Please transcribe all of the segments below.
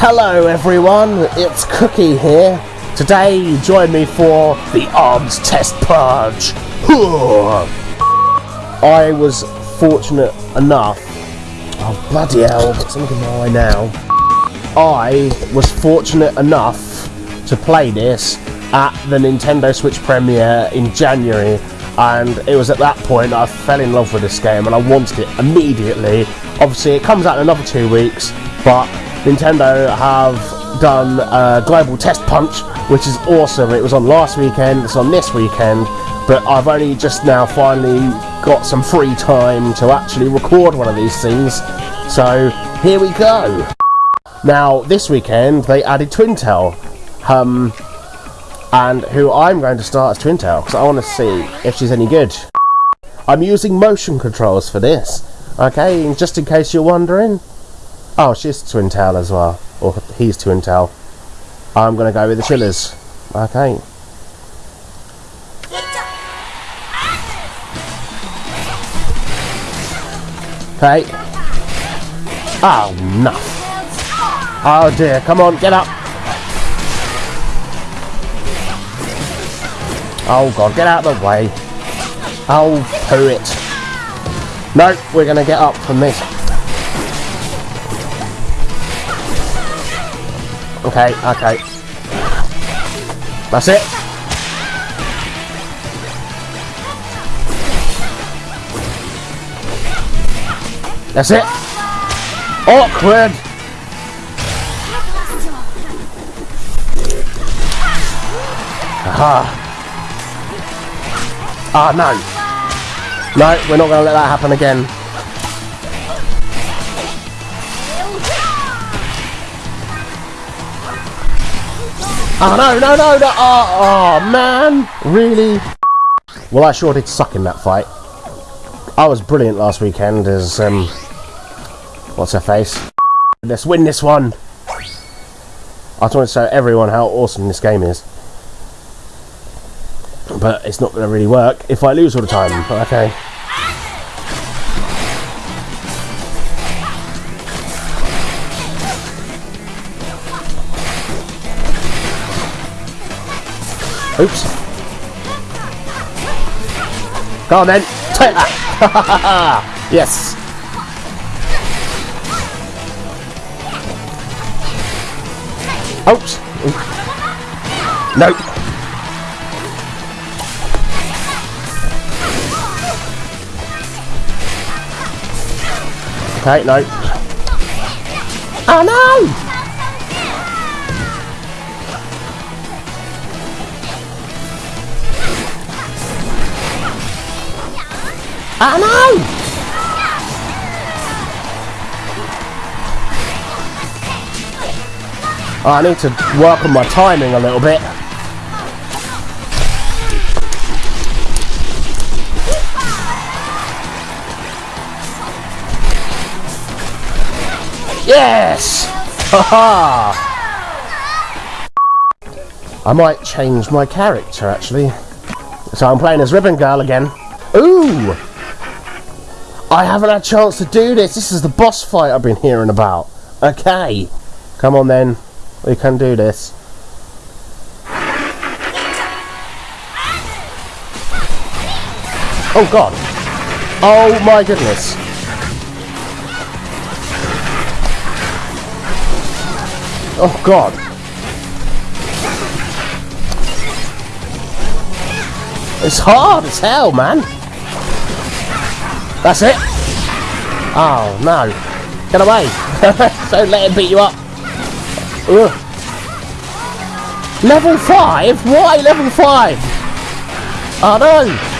Hello everyone, it's Cookie here. Today, you join me for the arms test punch. I was fortunate enough. Oh bloody hell! Something in my eye now. I was fortunate enough to play this at the Nintendo Switch premiere in January, and it was at that point I fell in love with this game and I wanted it immediately. Obviously, it comes out in another two weeks, but Nintendo have done a global test punch, which is awesome. It was on last weekend, it's on this weekend, but I've only just now finally got some free time to actually record one of these things. So here we go. Now, this weekend they added Twintelle, um, and who I'm going to start as Twintelle because I want to see if she's any good. I'm using motion controls for this, okay, just in case you're wondering. Oh, she's Twintelle as well. Or he's Twintelle. I'm going to go with the Chillas. Okay. Okay. Oh, no. Oh dear, come on, get up. Oh god, get out of the way. Oh, poo it. No, we're going to get up from this. Okay, okay. That's it. That's it. Awkward. Aha. Ah, no. No, we're not going to let that happen again. Oh no, no, no, no! Oh, oh, man! Really? Well, I sure did suck in that fight. I was brilliant last weekend as, um... What's her face? Let's win this one! I just want to show everyone how awesome this game is. But it's not going to really work if I lose all the time. But okay. Oops. Go on then. Take that. yes. Oops. Nope. Okay, ah, no. Oh no! Oh no! Oh, I need to work on my timing a little bit. Yes! Haha! I might change my character actually. So I'm playing as Ribbon Girl again. Ooh! I haven't had a chance to do this. This is the boss fight I've been hearing about. Okay. Come on then. We can do this. Oh god. Oh my goodness. Oh god. It's hard as hell, man. That's it. Oh, no. Get away. Don't let him beat you up. Ugh. Level 5? Why level 5? Oh, no.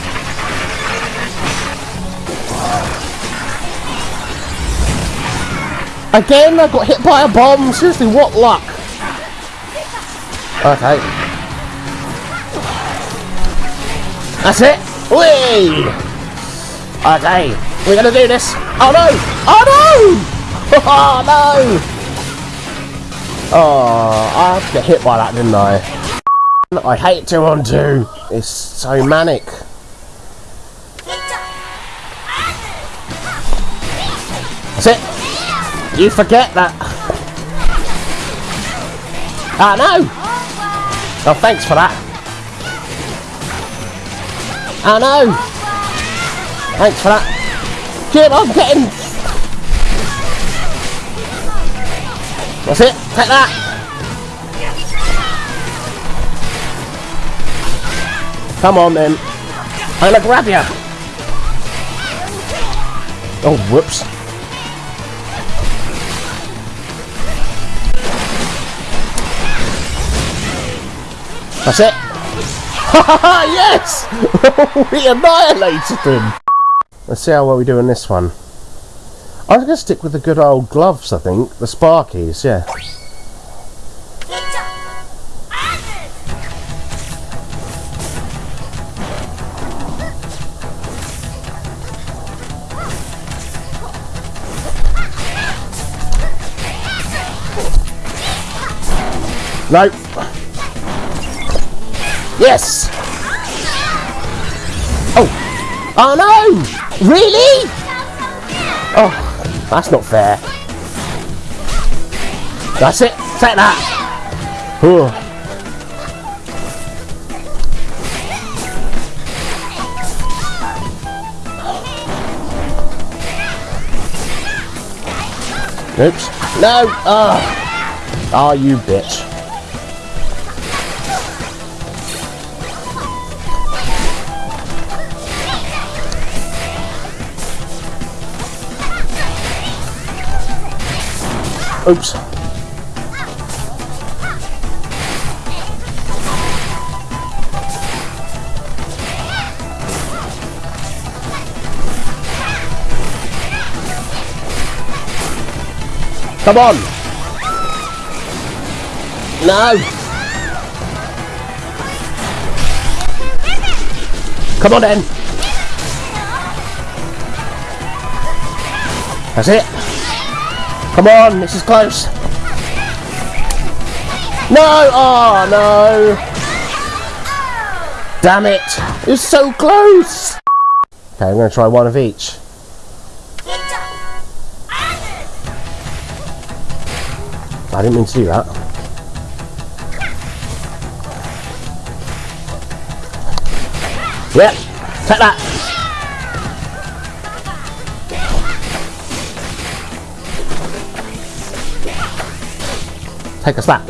Again, I got hit by a bomb. Seriously, what luck? Okay. That's it. Whee! Okay, we're gonna do this. Oh no! Oh no! Oh no! Oh, I have to get hit by that, didn't I? I hate 2 on 2. It's so manic. That's it. You forget that. Ah, no! Oh, thanks for that. Ah, no! Thanks for that. Jim, I'm getting... That's it. Take that. Come on, then. I'm gonna grab you. Oh, whoops. That's it. yes! we annihilated him. Let's see how well we do in this one. I'm going to stick with the good old gloves, I think. The Sparkies, yeah. No. Yes! Oh! Oh no! Really? Oh, that's not fair. That's it. Take that. Ooh. Oops. No! Ah! Oh. oh, you bitch. Oops. Come on! No! Come on then! That's it! Come on, this is close. No! Oh, no! Damn it! It was so close! Okay, I'm going to try one of each. I didn't mean to do that. Yep, take that! Take a slap.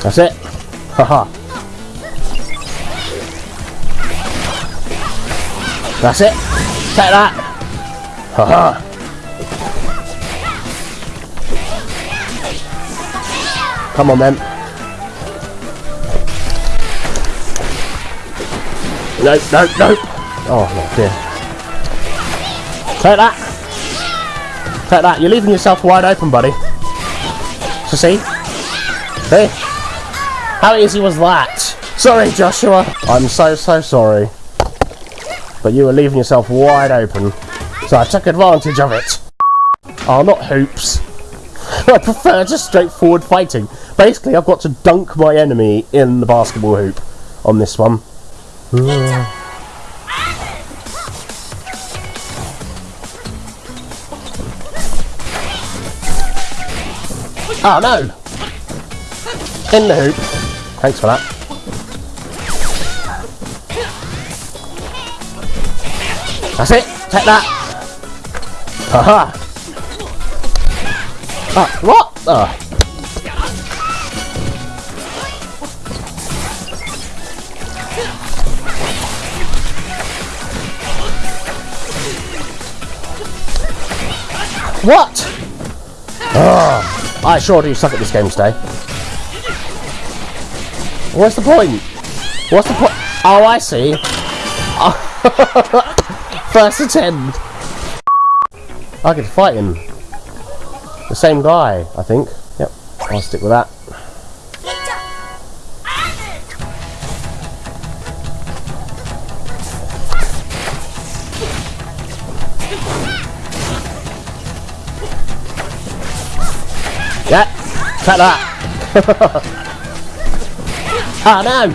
That's it. Haha. That's it. Take that. Haha. Come on then. No, no, no. Oh, no, dear. Take that. Take that. You're leaving yourself wide open, buddy. So see? Hey? How easy was that? Sorry, Joshua. I'm so, so sorry. But you were leaving yourself wide open. So I took advantage of it. Oh, not hoops. I prefer just straightforward fighting. Basically, I've got to dunk my enemy in the basketball hoop on this one. Oh no! In the hoop. Thanks for that. That's it! Take that! Haha! Ah, what? Oh. What? Oh. I sure do suck at this game today. What's the point? What's the point? Oh, I see. First attempt. I could fight him. The same guy, I think. Yep, I'll stick with that. Cut that. oh no!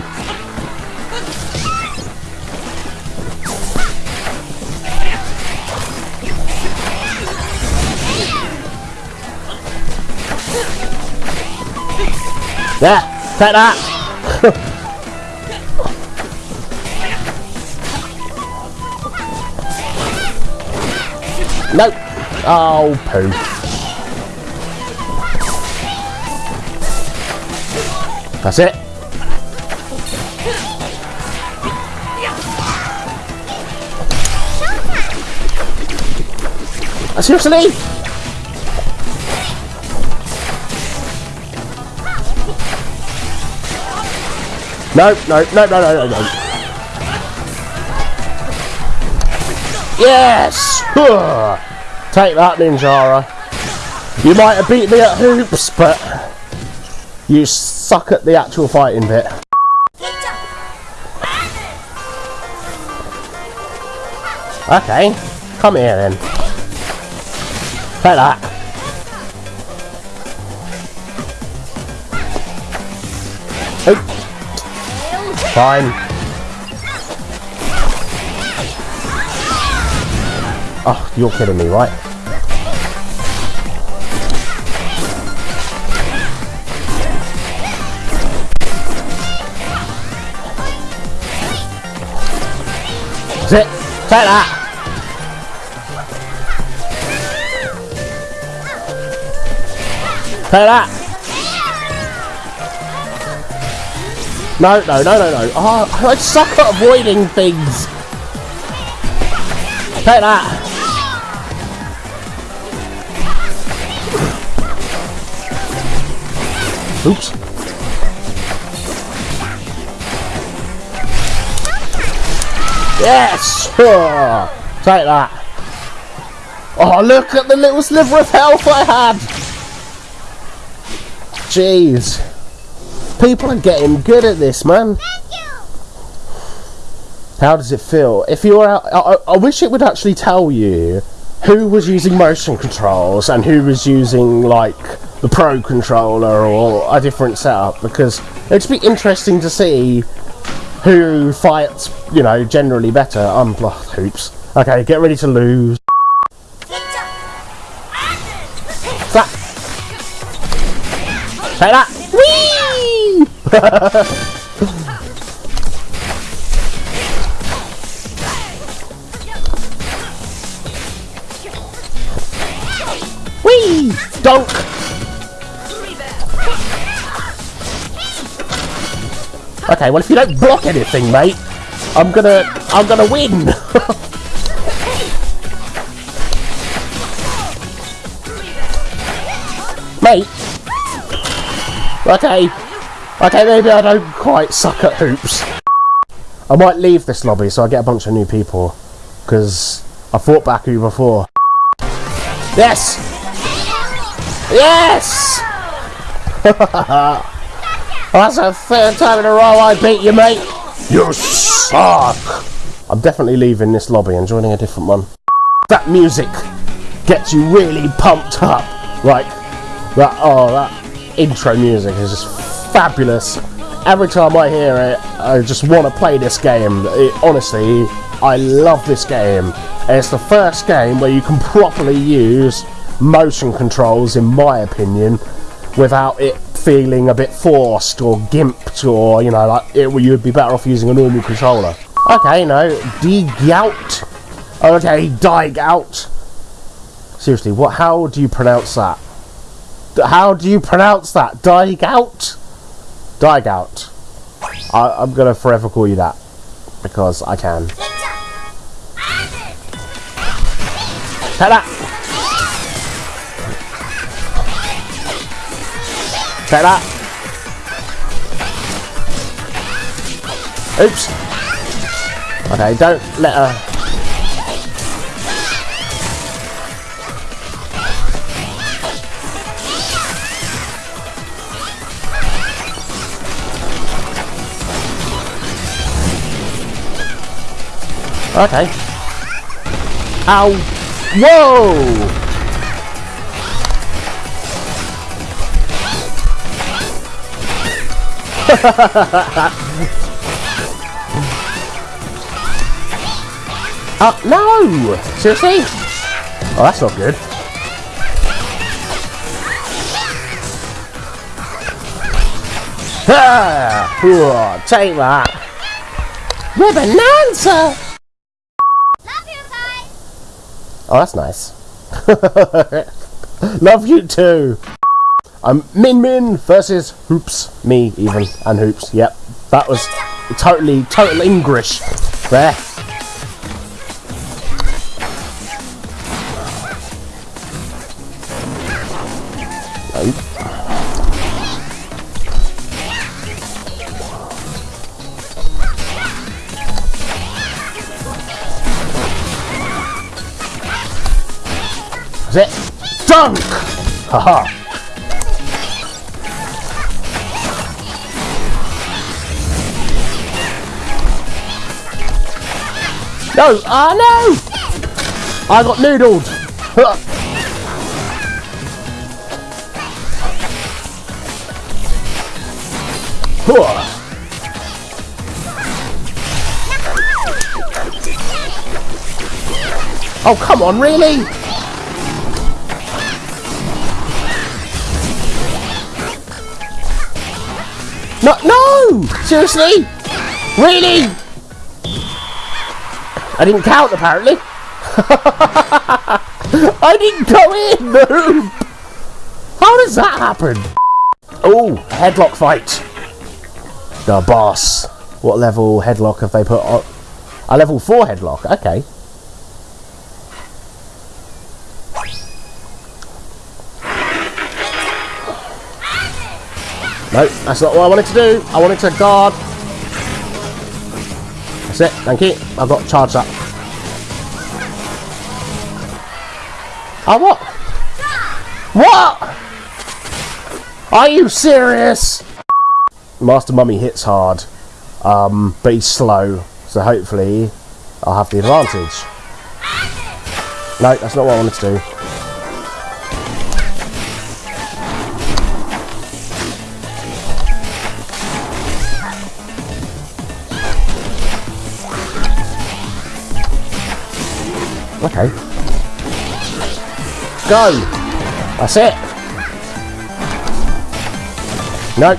Yeah, take that! nope! Oh, poo. That's it. Seriously? No, no, no, no, no, no, no. Yes! Take that, Ninjara. You might have beat me at hoops, but you suck at the actual fighting bit. Okay, come here then. Take that. Fine. Oh, you're kidding me, right? That's it. Take that. Take that. No, no, no, no, no. Oh, I suck at avoiding things. Take that. Oops. Yes! Take that. Oh, look at the little sliver of health I had! Jeez. People are getting good at this, man. Thank you. How does it feel? If you're I, I wish it would actually tell you who was using motion controls and who was using like the pro controller or a different setup because it'd be interesting to see who fights, you know, generally better. I'm um, hoops. Okay, get ready to lose. That. Say that. Whee! Whee! Dunk! Okay, well if you don't block anything, mate, I'm gonna I'm gonna win. mate. Okay. Okay, maybe I don't quite suck at hoops. I might leave this lobby so I get a bunch of new people. Because I fought Baku before. Yes! Yes! That's a third time in a row I beat you, mate. You suck. I'm definitely leaving this lobby and joining a different one. That music gets you really pumped up. Like, that, oh, that intro music is just fabulous. Every time I hear it, I just want to play this game. It, honestly, I love this game. It's the first game where you can properly use motion controls, in my opinion, without it feeling a bit forced or gimped or, you know, like it, you'd be better off using a normal controller. Okay, no, D-Gout. Okay, Die-Gout. Seriously, what? how do you pronounce that? How do you pronounce that? Die-Gout? Die-Gout. I, I'm going to forever call you that. Because I can. Take Take that. Oops. Okay, don't let her... Okay. Ow. Whoa! Oh, no! Seriously? Oh, that's not good. Ha! Whoa, take that. Ribbonanza! Love you guys. Oh, that's nice. Love you too. I'm Min Min versus Hoops. Me, even. And Hoops. Yep. That was totally, total English. There. It. Dunk! Haha. No! Ah, no! I got noodled! Oh, come on, really? No, no! Seriously? Really? I didn't count, apparently. I didn't go in! How does that happen? Oh, Hedlok fight. The boss. What level Hedlok have they put on? A level 4 Hedlok, okay. No, that's not what I wanted to do. I wanted to guard. It, thank you. I've got charged up. Oh, what? What? Are you serious? Master Mummy hits hard, um, but he's slow, so hopefully I'll have the advantage. No, that's not what I wanted to do. Okay. Go! That's it! No.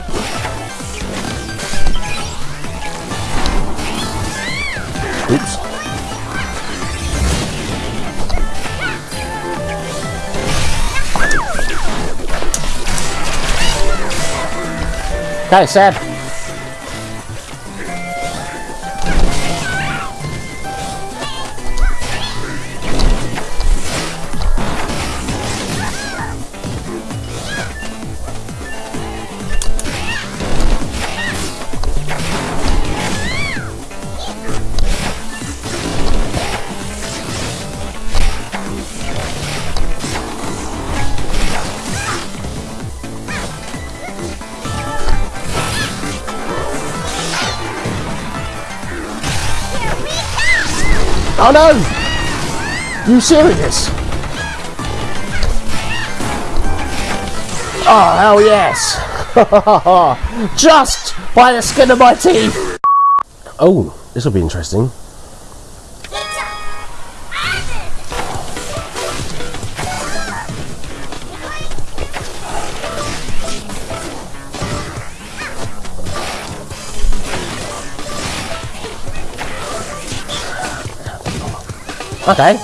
Oops. Okay, Seb. No! You serious? Oh hell yes! Just by the skin of my teeth! Oh, this will be interesting. Okay.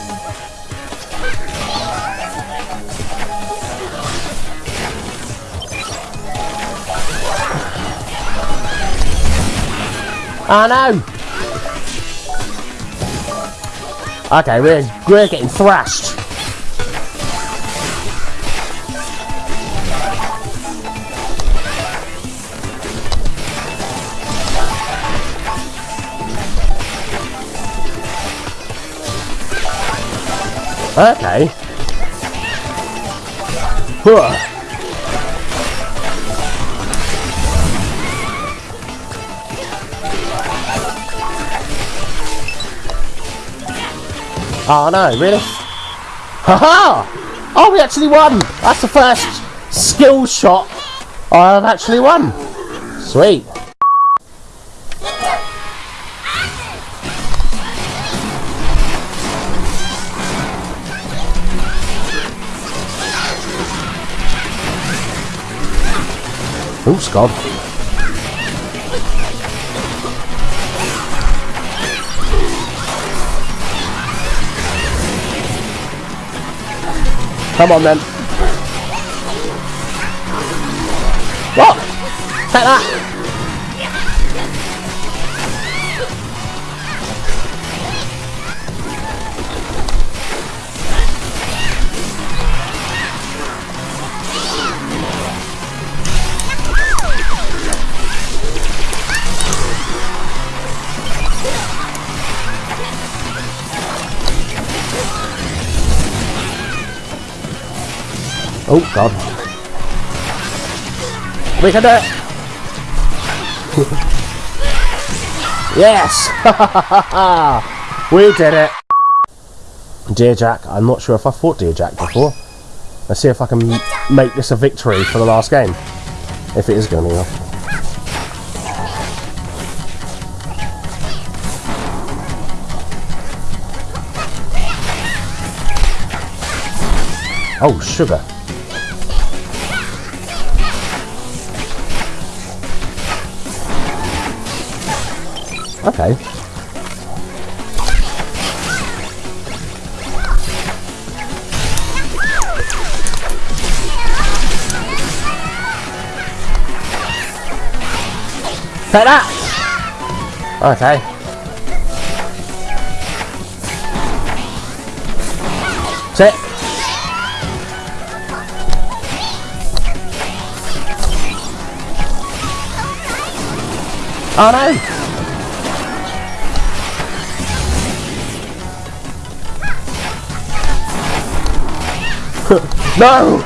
Oh no! Okay, we're we're getting thrashed. Okay. Huh. Oh no, really? Haha! -ha! Oh, we actually won! That's the first skill shot I've actually won. Sweet. Oops, God. Come on then. What? Take that! Oh god. We can do it! yes! we did it! Dear Jack, I'm not sure if I fought Dear Jack before. Let's see if I can make this a victory for the last game. If it is going to be. Oh, sugar. Okay. Take that! Okay. Sit. Oh no! No!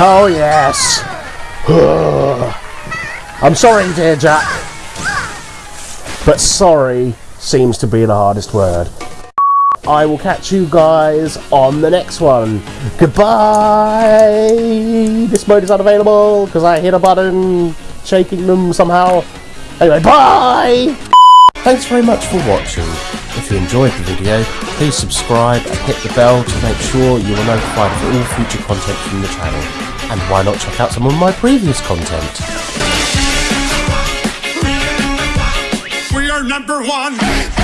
oh yes! I'm sorry, dear Jack. But sorry seems to be the hardest word. I will catch you guys on the next one. Goodbye! This mode is unavailable because I hit a button shaking them somehow. Anyway, bye! Thanks very much for watching. If you enjoyed the video, please subscribe and hit the bell to make sure you are notified of all future content from the channel. And why not check out some of my previous content? We are number one.